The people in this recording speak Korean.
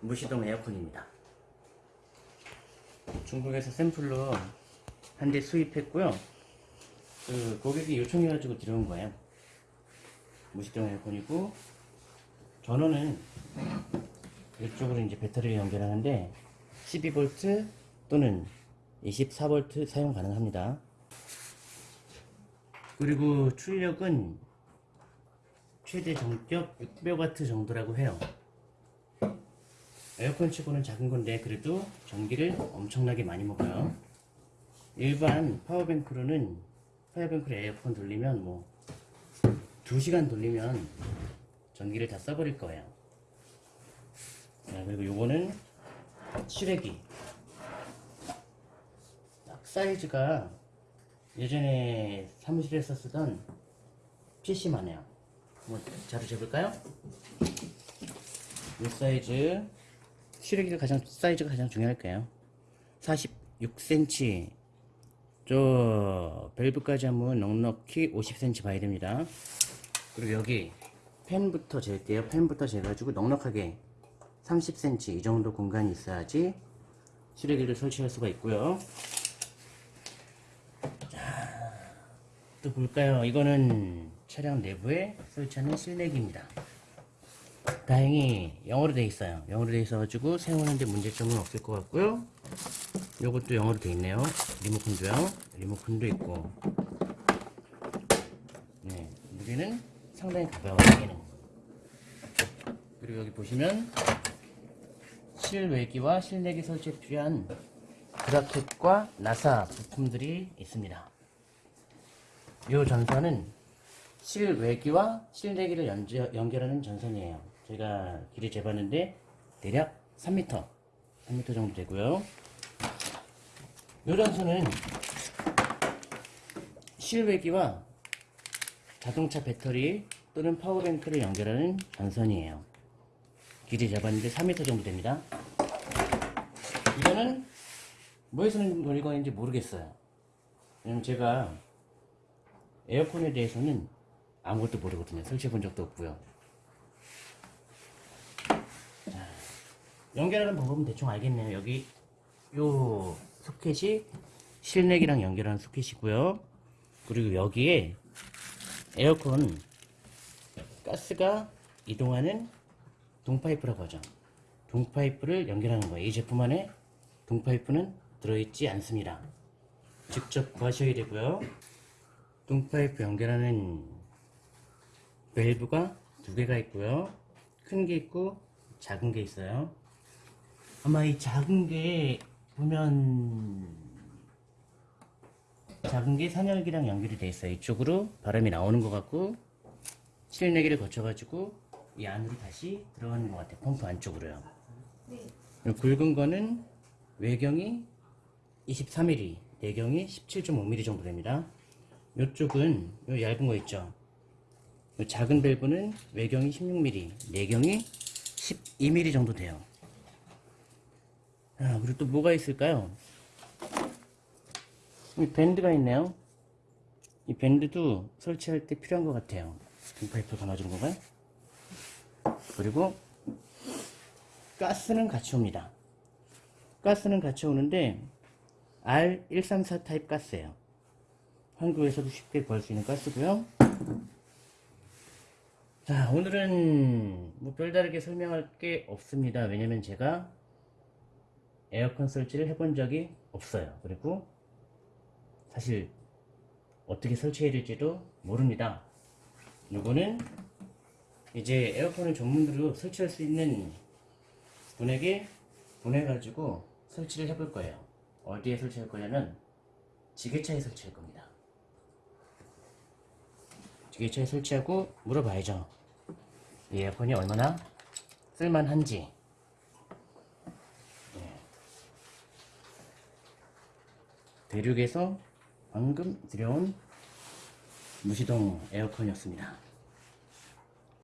무시동 에어컨입니다. 중국에서 샘플로 한 대 수입했고요. 그 고객이 요청해가지고 들어온 거예요. 무시동 에어컨이고 전원은 이쪽으로 이제 배터리를 연결하는데 12V 또는 24V 사용 가능합니다. 그리고 출력은 최대 정격 600W 정도라고 해요. 에어컨 치고는 작은 건데 그래도 전기를 엄청나게 많이 먹어요. 일반 파워뱅크로는 파워뱅크로 에어컨 돌리면 뭐 2시간 돌리면 전기를 다 써버릴 거예요. 자, 그리고 요거는 실외기. 딱 사이즈가 예전에 사무실에서 쓰던 PC만 해요. 한번 자료 재볼까요? 이 사이즈 실외기가 가장 사이즈가 가장 중요할 거예요. 46cm 저 밸브까지 하면 넉넉히 50cm 봐야 됩니다. 그리고 여기 펜부터 잴게요. 펜부터 재가지고 넉넉하게 30cm 이 정도 공간이 있어야지 실외기를 설치할 수가 있고요. 자, 또 볼까요? 이거는 차량 내부에 설치하는 실내기입니다. 다행히 영어로 돼 있어요. 영어로 돼 있어 가지고 사용하는데 문제점은 없을 것 같고요. 요것도 영어로 돼 있네요. 리모컨도요. 리모컨도 있고. 네, 무게는 상당히 가벼워요. 얘는. 그리고 여기 보시면 실외기와 실내기 설치에 필요한 브라켓과 나사 부품들이 있습니다. 이 전선은 실외기와 실내기를 연결, 연결하는 전선이에요. 제가 길이 재봤는데 대략 3m, 3m 정도 되고요. 이 전선은 실외기와 자동차 배터리 또는 파워뱅크를 연결하는 전선이에요. 길이 재봤는데 3m 정도 됩니다. 이거는 뭐에 쓰는 물건인지 모르겠어요. 왜냐면 제가 에어컨에 대해서는 아무것도 모르거든요. 설치해 본 적도 없고요. 연결하는 방법은 대충 알겠네요. 여기 요 소켓이 실내기랑 연결하는 소켓이고요. 그리고 여기에 에어컨 가스가 이동하는 동파이프라고 하죠. 동파이프를 연결하는 거예요. 이 제품 안에 동파이프는 들어있지 않습니다. 직접 구하셔야 되고요. 동파이프 연결하는 밸브가 두 개가 있고요. 큰 게 있고 작은 게 있어요. 아마 이 작은 게 보면 작은 게 산열기랑 연결이 돼 있어요. 이쪽으로 바람이 나오는 것 같고 실내기를 거쳐가지고 이 안으로 다시 들어가는 것 같아요. 펌프 안쪽으로요. 그리고 굵은 거는 외경이 23mm, 내경이 17.5mm 정도 됩니다. 이쪽은 요 얇은 거 있죠. 요 작은 밸브는 외경이 16mm, 내경이 12mm 정도 돼요. 아, 그리고 또 뭐가 있을까요? 이 밴드가 있네요. 이 밴드도 설치할 때 필요한 것 같아요. 등파이프 감아주는 건가요? 그리고 가스는 같이 옵니다. 가스는 같이 오는데 R134 타입 가스예요. 한국에서도 쉽게 구할 수 있는 가스고요. 자, 오늘은 뭐 별다르게 설명할 게 없습니다. 왜냐면 제가 에어컨 설치를 해본 적이 없어요. 그리고 사실 어떻게 설치해야 될지도 모릅니다. 요거는 이제 에어컨을 전문으로 설치할 수 있는 분에게 보내가지고 설치를 해볼 거예요. 어디에 설치할 거냐면 지게차에 설치할 겁니다. 지게차에 설치하고 물어봐야죠. 이 에어컨이 얼마나 쓸만한지. 대륙에서 방금 들여온 무시동 에어컨이었습니다.